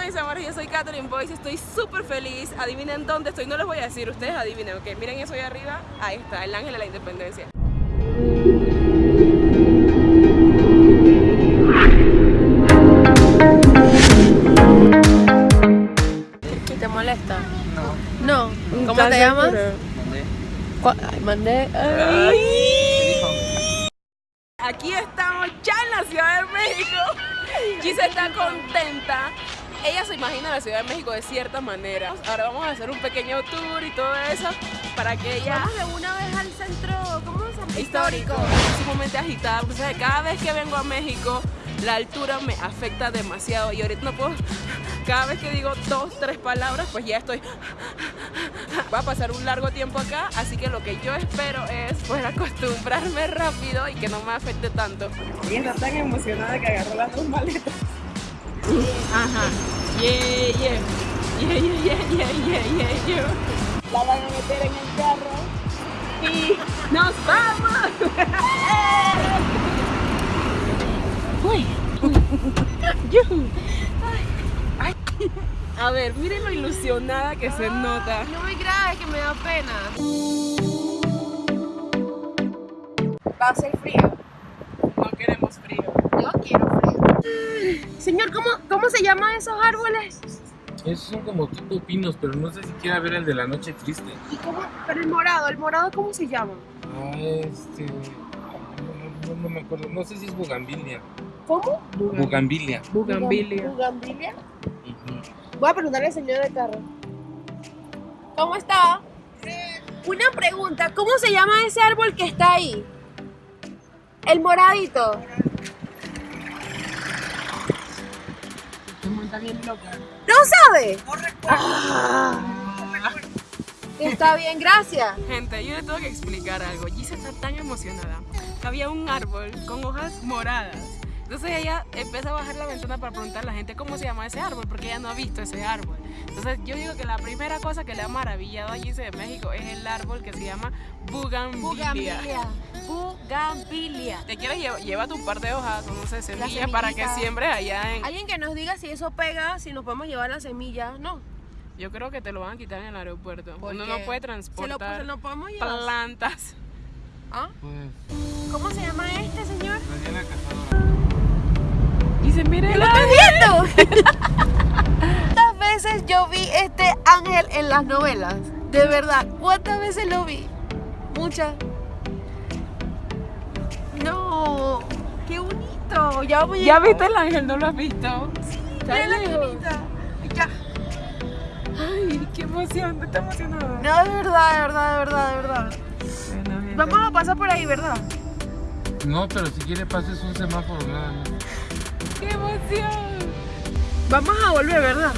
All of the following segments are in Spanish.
están mis amores? Yo soy Catherine Boyce, estoy súper feliz. Adivinen dónde estoy, no les voy a decir, ustedes adivinen, ok. Miren eso ahí arriba, ahí está, el ángel de la independencia. ¿Te molesta? No. No. ¿Cómo te llamas? Mandé. Ay. Aquí estamos ya en la Ciudad de México. Gisa está contenta. Ella se imagina la Ciudad de México de cierta manera. Ahora vamos a hacer un pequeño tour y todo eso para que ella Vamos de una vez al centro, ¿cómo se llama? histórico, es sumamente agitada. porque, ¿sabes? cada vez que vengo a México, la altura me afecta demasiado y ahorita no puedo. Cada vez que digo dos, tres palabras, pues ya estoy. Va a pasar un largo tiempo acá, así que lo que yo espero es poder acostumbrarme rápido y que no me afecte tanto. Y está tan emocionada que agarró las dos maletas. Ajá. Yeah, yeah. Yeah, yeah, yeah, yeah, yeah, yeah. La van a meter en el carro y nos vamos. Uy. Yujú. Ay. A ver, miren lo ilusionada que se nota. No me grabes que me da pena. Va a ser frío. No queremos frío. Yo quiero frío. Señor, ¿cómo, ¿cómo se llaman esos árboles? Esos son como tipo pinos, pero no sé si quiera ver el de la noche triste. ¿Y cómo? Pero el morado, ¿el morado cómo se llama? Ah, este. No, no- no me acuerdo. No sé si es bugambilia. ¿Cómo? Bugambilia. Bugambilia. Bugambilia. Voy a preguntarle al señor del carro. ¿Cómo está? Una pregunta, ¿cómo se llama ese árbol que está ahí? El moradito. ¿No sabe? Ah. Está bien, gracias. Gente, yo le tengo que explicar algo. Gisa está tan emocionada que había un árbol con hojas moradas. Entonces ella empieza a bajar la ventana para preguntar a la gente cómo se llama ese árbol, porque ella no ha visto ese árbol. Entonces yo digo que la primera cosa que le ha maravillado a Gisa de México es el árbol que se llama Bugambilia. Bugambilia. ¿Te quieres llevar? Llévate un par de hojas o no sé, semillas para que siembre allá en... Alguien que nos diga si eso pega, si nos podemos llevar las semillas. No. Yo creo que te lo van a quitar en el aeropuerto. ¿Por Uno no puede Se lo, transportar se lo llevar. plantas. ¿Ah? Pues. ¿Cómo se llama este señor? Daniela Cazadora. Se mire ¡Lo estoy viendo! ¿Cuántas veces yo vi este ángel en las novelas? De verdad, ¿cuántas veces lo vi? Muchas. No, qué bonito. Ya voy ¿Ya viste el ángel? ¿No lo has visto? Está Mira la. Ya. Ay, qué emoción, está emocionado. No, de verdad, de verdad, de verdad, de verdad. Bueno. Vamos a pasar por ahí, ¿verdad? No, pero si quiere pases un semáforo, nada más. ¡Qué emoción! Vamos a volver, ¿verdad?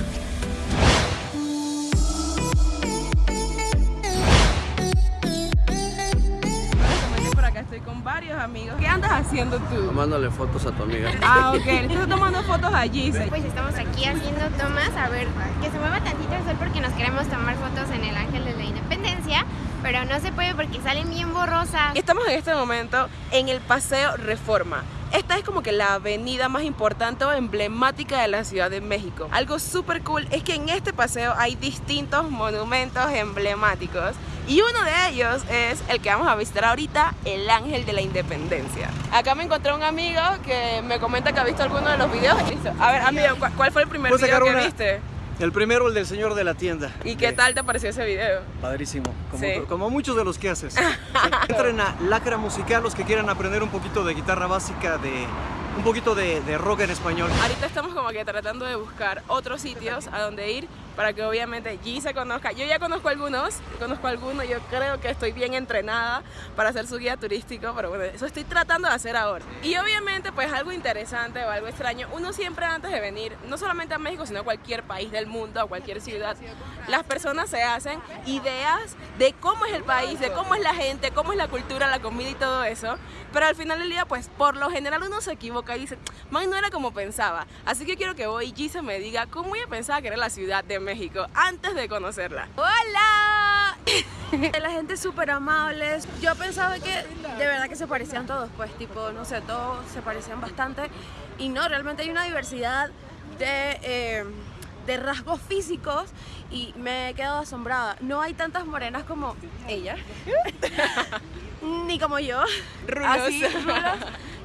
Bueno, por acá estoy con varios amigos. ¿Qué andas haciendo tú? Tomándole fotos a tu amiga. Ah, ok. Estás tomando fotos allí. sí. Pues estamos aquí haciendo tomas, a ver, que se mueva tantito el sol porque nos queremos tomar fotos en el Ángel de la Independencia, pero no se puede porque salen bien borrosas. Estamos en este momento en el Paseo Reforma. Esta es como que la avenida más importante o emblemática de la Ciudad de México. Algo súper cool es que en este paseo hay distintos monumentos emblemáticos y uno de ellos es el que vamos a visitar ahorita, el Ángel de la Independencia. Acá me encontré un amigo que me comenta que ha visto alguno de los videos. A ver, amigo, ¿cu- ¿cuál fue el primer video que una- viste? El primero, el del señor de la tienda. ¿Y qué Eh, tal te pareció ese video? Padrísimo. Como, Sí. como muchos de los que haces. Entren a Lacra Musical los que quieran aprender un poquito de guitarra básica, de un poquito de, de rock en español. Ahorita estamos como que tratando de buscar otros sitios a donde ir para que obviamente G se conozca. Yo ya conozco algunos, conozco algunos, yo creo que estoy bien entrenada para hacer su guía turístico, pero bueno, eso estoy tratando de hacer ahora. Y obviamente pues algo interesante o algo extraño, uno siempre antes de venir, no solamente a México, sino a cualquier país del mundo, a cualquier ciudad, las personas se hacen ideas de cómo es el país, de cómo es la gente, cómo es la cultura, la comida y todo eso, pero al final del día pues por lo general uno se equivoca y dice, man, no era como pensaba. Así que quiero que voy y Gisa me diga cómo ella pensaba que era la Ciudad de México antes de conocerla. ¡Hola! La gente es súper amable. Yo pensaba que de verdad que se parecían todos, pues tipo, no sé, todos se parecían bastante. Y no, realmente hay una diversidad de, eh, de rasgos físicos y me he quedado asombrada. No hay tantas morenas como ella, ni como yo. Rulos. Así, rulos.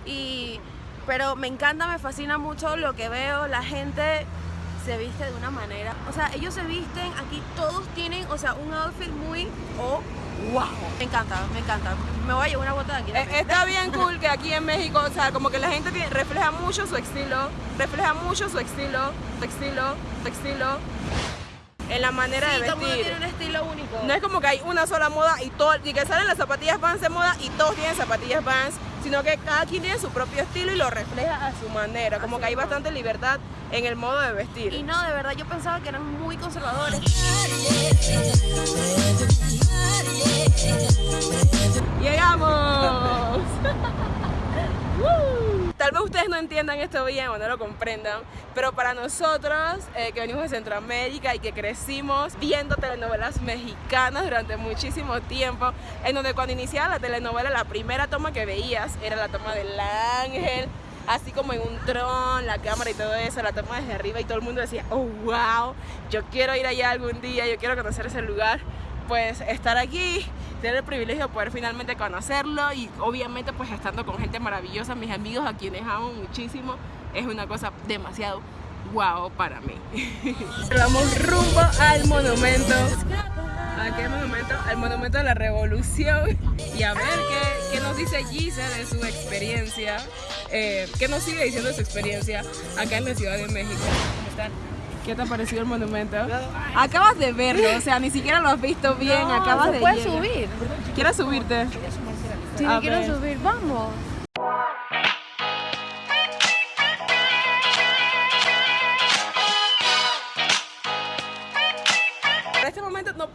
Y, pero me encanta, me fascina mucho lo que veo. La gente se viste de una manera. O sea, ellos se visten, aquí todos tienen, o sea, un outfit muy. Oh, wow. Me encanta, me encanta. Me voy a llevar una bota de aquí. Eh, Está bien cool que aquí en México, o sea, como que la gente tiene- refleja mucho su estilo, refleja mucho su estilo, su estilo, su estilo, en la manera Sí, de todo el mundo vestir. tiene un estilo único. No es como que hay una sola moda y todo, y que salen las zapatillas Vans de moda y todos tienen zapatillas Vans, sino que cada quien tiene su propio estilo y lo refleja a su manera. Como que hay bastante libertad en el modo de vestir. Y no, de verdad, yo pensaba que eran muy conservadores. ¡Llegamos! Tal vez ustedes no entiendan esto bien o no lo comprendan, pero para nosotros eh, que venimos de Centroamérica y que crecimos viendo telenovelas mexicanas durante muchísimo tiempo, en donde cuando iniciaba la telenovela la primera toma que veías era la toma del ángel, así como en un tron, la cámara y todo eso, la toma desde arriba y todo el mundo decía, oh wow, yo quiero ir allá algún día, yo quiero conocer ese lugar pues estar aquí, tener el privilegio de poder finalmente conocerlo y obviamente pues estando con gente maravillosa, mis amigos a quienes amo muchísimo, es una cosa demasiado guau para mí. Vamos rumbo al monumento. ¿A qué monumento? Al monumento de la revolución y a ver qué, qué nos dice Gise de su experiencia, eh, qué nos sigue diciendo de su experiencia acá en la Ciudad de México. ¿Cómo están? ¿Qué te ha parecido el monumento? Acabas de verlo, o sea, ni siquiera lo has visto bien, acabas de puedes subir. ¿Quieres subirte? Sí, A quiero ver. subir, vamos.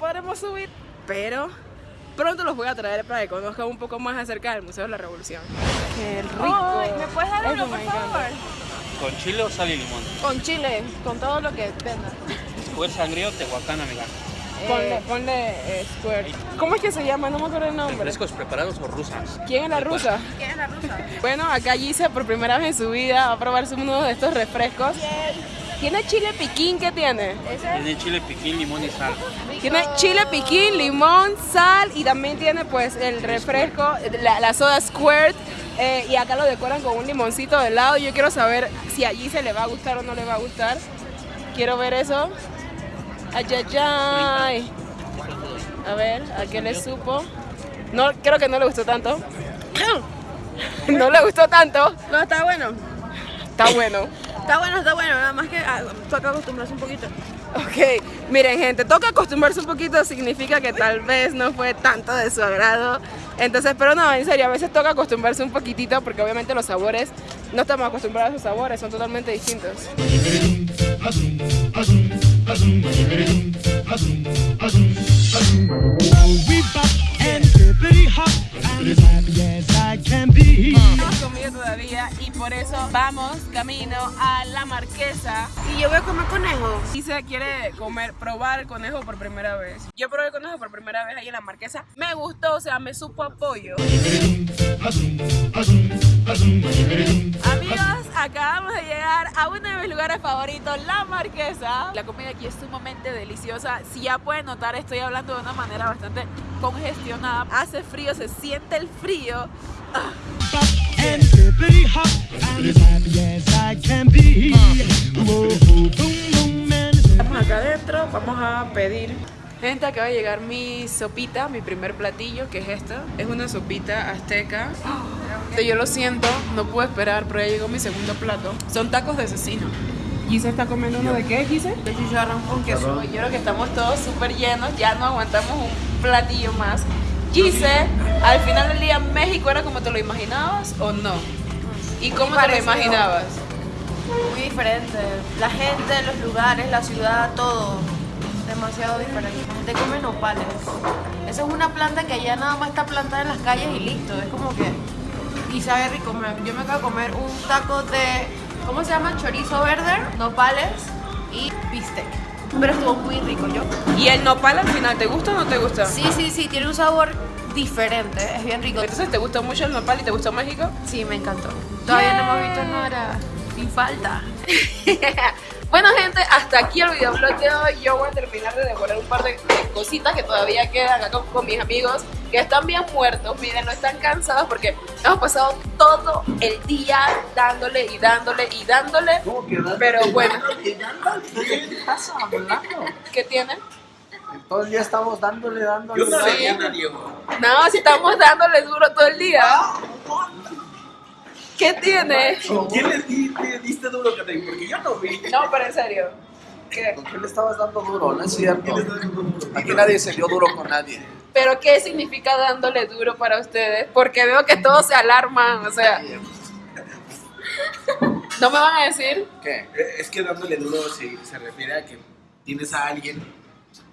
Podremos subir, pero pronto los voy a traer para que conozcan un poco más acerca del Museo de la Revolución. ¡Qué rico! ¿Me puedes dar uno, por favor? ¿Con chile o sal y limón? Con chile, con todo lo que venda. Square sangrío Tehuacán, amiga. Ponle, ponle eh, square. ¿Cómo es que se llama? No me acuerdo el nombre. ¿Refrescos preparados o rusas? ¿Quién es la rusa? ¿Quién es la rusa? Bueno, acá Gise por primera vez en su vida va a probarse uno de estos refrescos. ¿Tiene chile piquín? ¿Qué tiene? Tiene chile, piquín, limón y sal. Tiene chile piquín, limón, sal y también tiene pues el refresco, la, la soda squirt eh, y acá lo decoran con un limoncito de lado. Yo quiero saber si allí se le va a gustar o no le va a gustar. Quiero ver eso. Ay, ay, ay. A ver, ¿a qué le supo? No, creo que no le gustó tanto. no le gustó tanto. No, está bueno. Está bueno. Está bueno, está bueno. Nada más que ah, toca acostumbrarse un poquito. Ok, miren gente, toca acostumbrarse un poquito, significa que tal vez no fue tanto de su agrado. Entonces, pero no, en serio, a veces toca acostumbrarse un poquitito porque obviamente los sabores, no estamos acostumbrados a esos sabores, son totalmente distintos. Por eso vamos camino a la marquesa Y yo voy a comer conejo. y se quiere comer, probar el conejo por primera vez. Yo probé el conejo por primera vez ahí en la marquesa. Me gustó, o sea, me supo apoyo. Amigos, acabamos de llegar a uno de mis lugares favoritos, la marquesa. La comida aquí es sumamente deliciosa. Si ya pueden notar, estoy hablando de una manera bastante congestionada. Hace frío, se siente el frío. Estamos acá adentro, vamos a pedir. Gente, acaba de llegar mi sopita, mi primer platillo, que es esta. Es una sopita azteca. Yo lo siento, no puedo esperar, pero ya llegó mi segundo plato. Son tacos de cecino. Gise está comiendo uno de qué, Gise? De chicharrón con queso. Yo creo que estamos todos súper llenos, ya no aguantamos un platillo más. Gise, al final del día, ¿México era como te lo imaginabas o no? ¿Y cómo te lo imaginabas? Muy diferente. La gente, los lugares, la ciudad, todo. Demasiado diferente. La gente come nopales. Esa es una planta que allá nada más está plantada en las calles y listo. Es como que. Y sabe rico. Yo me acabo de comer un taco de. ¿Cómo se llama? Chorizo verde, nopales y bistec. Pero estuvo muy rico, yo. ¿Y el nopal al final te gusta o no te gusta? Sí, sí, sí, tiene un sabor diferente. Es bien rico. Entonces, ¿te gustó mucho el nopal y te gustó México? Sí, me encantó. Todavía no hemos visto Nora. Sin falta. Bueno, gente, hasta aquí el videoblog de hoy. Yo voy a terminar de devorar un par de, de cositas que todavía quedan acá con, con mis amigos que están bien muertos. Miren, no están cansados porque hemos pasado todo el día dándole y dándole y dándole. Pero bueno, ¿Qué pasa, hablando? ¿qué tienen? Todo el día estamos dándole, dándole. Yo no Sí. leí a Diego. No, si estamos dándole duro todo el día. ¿Qué tiene? ¿Con quién le, di- le diste duro, Catherine? Porque yo no vi. No, pero en serio. ¿Qué? ¿Con quién le estabas dando duro? No es cierto. Aquí nadie se dio duro con nadie. ¿Pero qué significa dándole duro para ustedes? Porque veo que todos se alarman, o sea, ¿no me van a decir? ¿Qué? Eh, Es que dándole duro se, se refiere a que tienes a alguien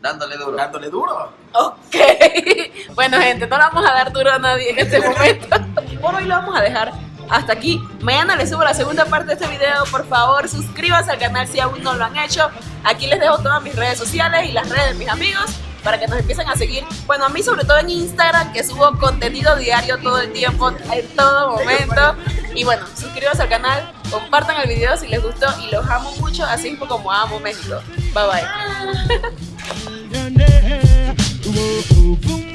Dándole duro. dándole duro. Ok. Bueno, gente, no le vamos a dar duro a nadie en este momento. Por hoy lo vamos a dejar hasta aquí. Mañana les subo la segunda parte de este video. Por favor, suscríbanse al canal si aún no lo han hecho. Aquí les dejo todas mis redes sociales y las redes de mis amigos para que nos empiecen a seguir. Bueno, a mí sobre todo en Instagram, que subo contenido diario todo el tiempo, en todo momento. Y bueno, suscríbanse al canal, compartan el video si les gustó y los amo mucho, así como amo México. 拜拜。